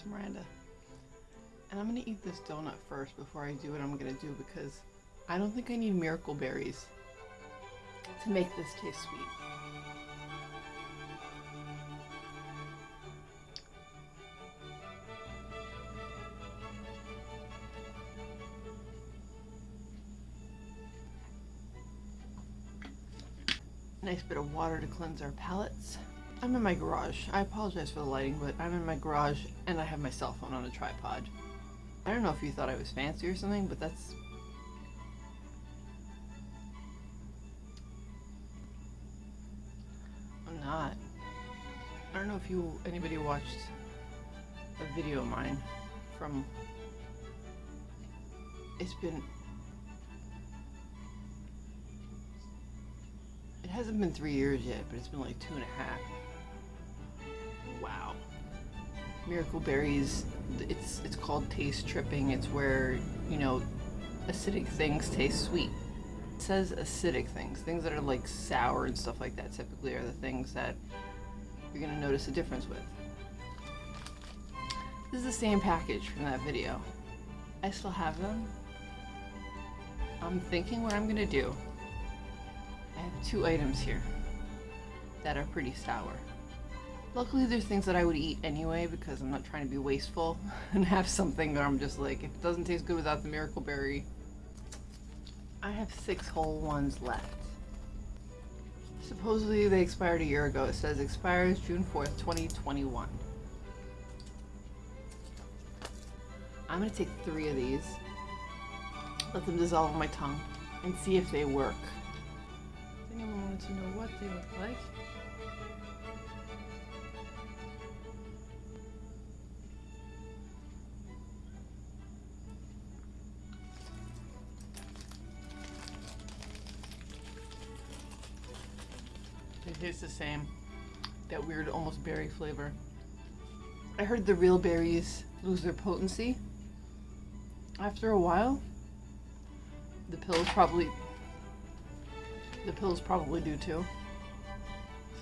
It's Miranda. And I'm gonna eat this donut first before I do what I'm gonna do because I don't think I need miracle berries to make this taste sweet. Nice bit of water to cleanse our palates. I'm in my garage. I apologize for the lighting, but I'm in my garage and I have my cell phone on a tripod. I don't know if you thought I was fancy or something, but that's... I'm not. I don't know if you anybody watched a video of mine from... It's been It hasn't been three years yet, but it's been like two and a half. Wow. Miracle berries, it's it's called taste tripping. It's where, you know, acidic things taste sweet. It says acidic things, things that are like sour and stuff like that typically are the things that you're gonna notice a difference with. This is the same package from that video. I still have them. I'm thinking what I'm gonna do I have two items here that are pretty sour. Luckily there's things that I would eat anyway because I'm not trying to be wasteful and have something where I'm just like, if it doesn't taste good without the miracle berry. I have six whole ones left. Supposedly they expired a year ago. It says expires June 4th, 2021. I'm gonna take three of these, let them dissolve on my tongue, and see if they work Does anyone wanted to know what they look like. It tastes the same. That weird, almost berry flavor. I heard the real berries lose their potency after a while. The pills probably the pills probably do too.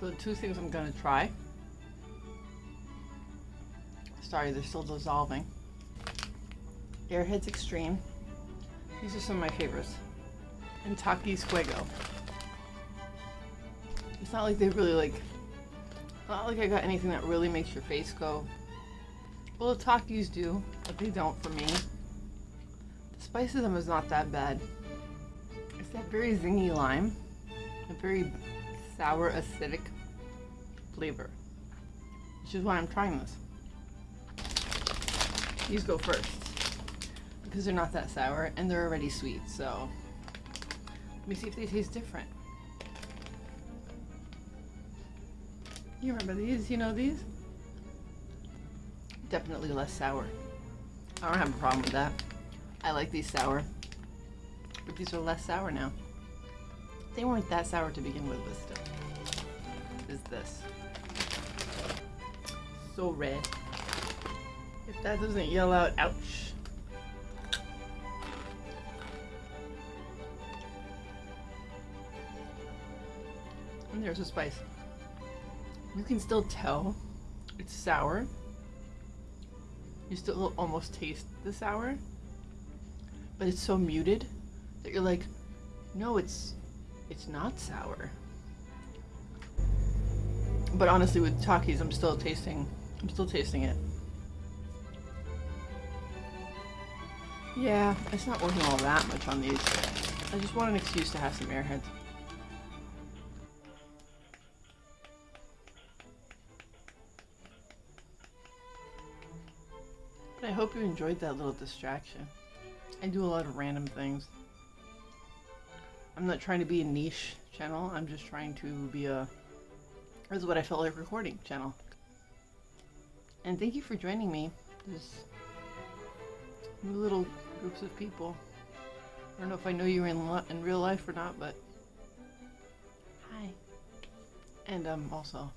So two things I'm gonna try. Sorry, they're still dissolving. Airheads Extreme. These are some of my favorites. And Takis Fuego. It's not like they really like, not like I got anything that really makes your face go. Well, the Takis do, but they don't for me. The spice of them is not that bad. It's that very zingy lime a very sour, acidic flavor. Which is why I'm trying this. These go first. Because they're not that sour and they're already sweet, so let me see if they taste different. You remember these? You know these? Definitely less sour. I don't have a problem with that. I like these sour. But these are less sour now. They weren't that sour to begin with, but still. Is this. So red. If that doesn't yell out, ouch. And there's a spice. You can still tell it's sour. You still almost taste the sour. But it's so muted that you're like, no, it's it's not sour. But honestly, with Takis, I'm still tasting, I'm still tasting it. Yeah, it's not working all that much on these. I just want an excuse to have some airheads. But I hope you enjoyed that little distraction. I do a lot of random things. I'm not trying to be a niche channel. I'm just trying to be a, this is what I felt like recording channel. And thank you for joining me. this new little groups of people. I don't know if I know you in, in real life or not, but hi. And um, also,